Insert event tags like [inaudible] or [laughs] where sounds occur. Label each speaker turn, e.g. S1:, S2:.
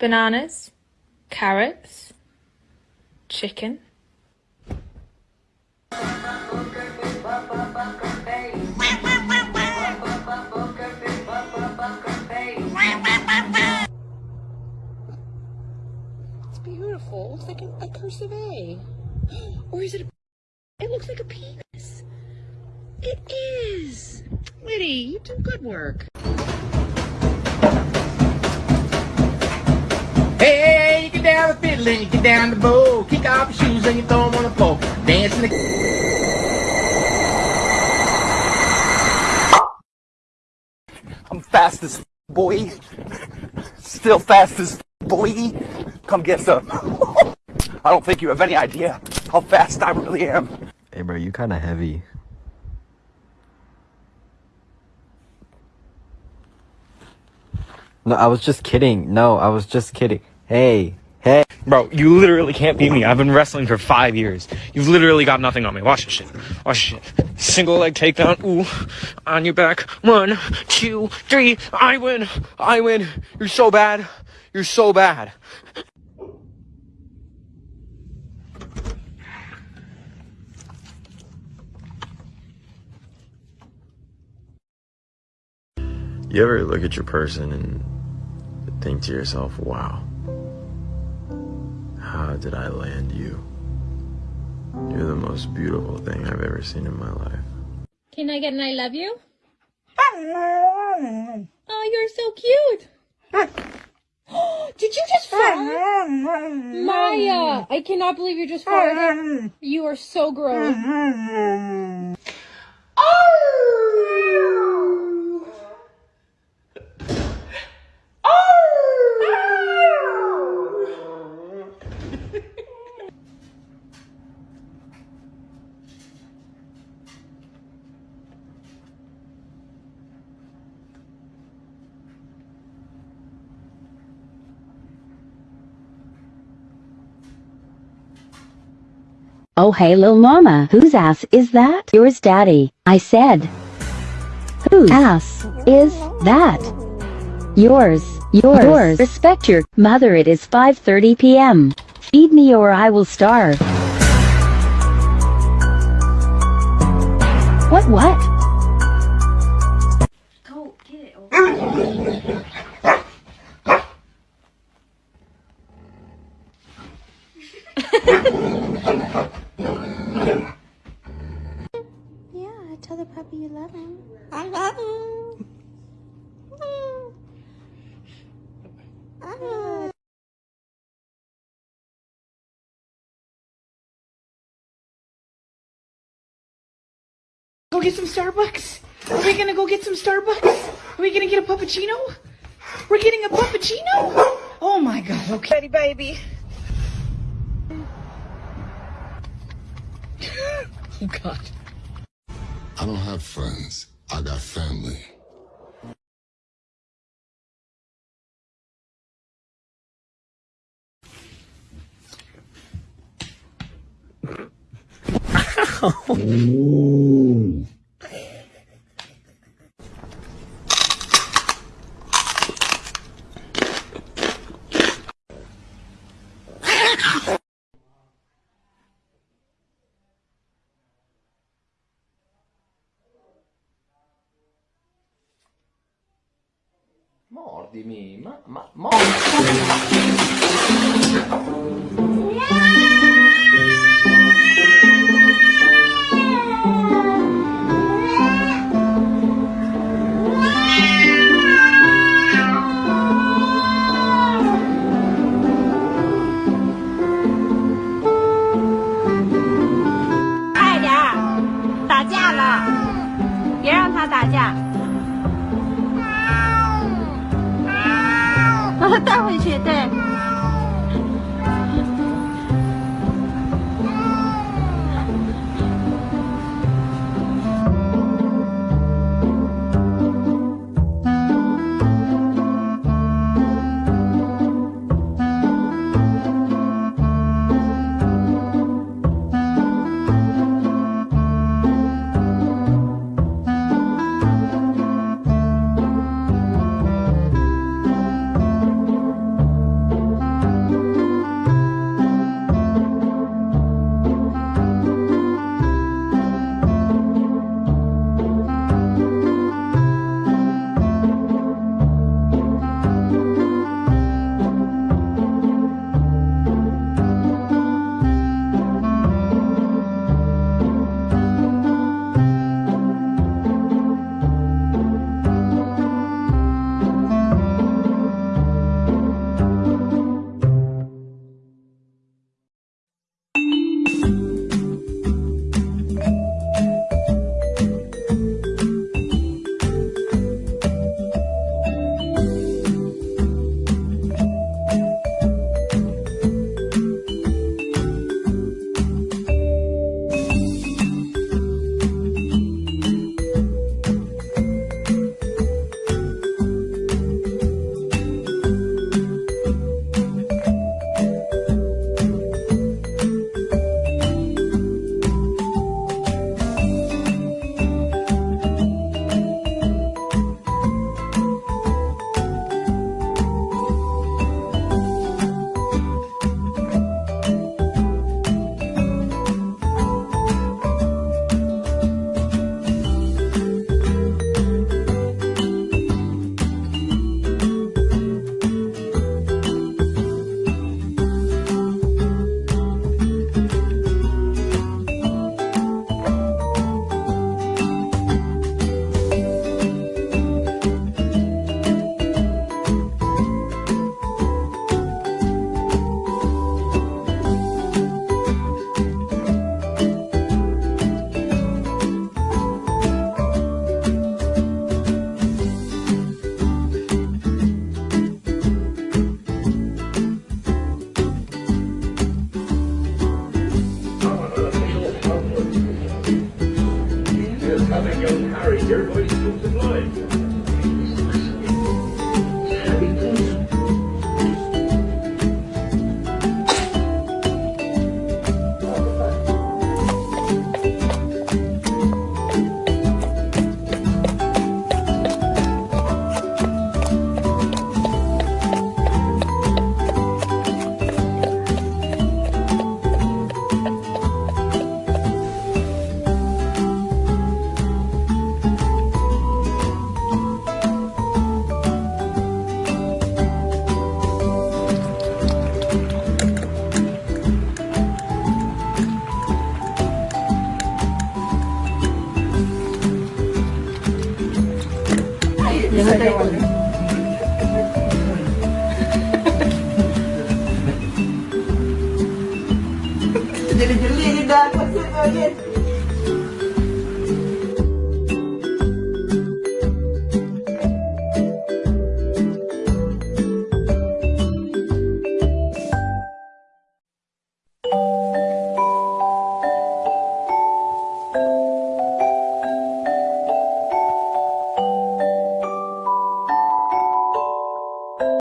S1: bananas, carrots, chicken.
S2: It's beautiful. It looks like a, cursive A. [gasps] Or is it a... It looks like a penis. It is. Liddy, you do good work.
S3: Down the you get down the bow. Kick off your shoes and you throw them on the floor. Dance in the...
S4: I'm fast as boy. Still fast as boy. Come get some. [laughs] I don't think you have any idea how fast I really am.
S5: Hey bro, you kinda heavy. No, I was just kidding. No, I was just kidding. Hey, hey.
S6: Bro, you literally can't beat me. I've been wrestling for five years. You've literally got nothing on me. Watch this shit. Watch this shit. Single leg takedown. Ooh. On your back. One, two, three. I win. I win. You're so bad. You're so bad.
S5: You ever look at your person and think to yourself, wow, how did I land you? You're the most beautiful thing I've ever seen in my life.
S7: Can I get an I love you? [laughs] Oh, you're so cute. [gasps] Did you just fart? [laughs] Maya, I cannot believe you just farted. You are so gross. [laughs]
S8: Oh hey lil mama, whose ass is that? Yours daddy. I said. Whose ass is that? Yours. Yours. Yours. Respect your mother it is 5.30 p.m. Feed me or I will starve. What what?
S7: Go get
S2: some Starbucks. Are we gonna go get some Starbucks? Are we gonna get a puppuccino? We're getting a puppuccino? Oh my god, okay. baby. [laughs] oh god.
S9: I don't have friends. I got family. [laughs] [laughs]
S3: Mordimi, ma... ma... mordimi.
S10: 带回去，对。
S11: young Harry, everybody's still blind. 先輩で。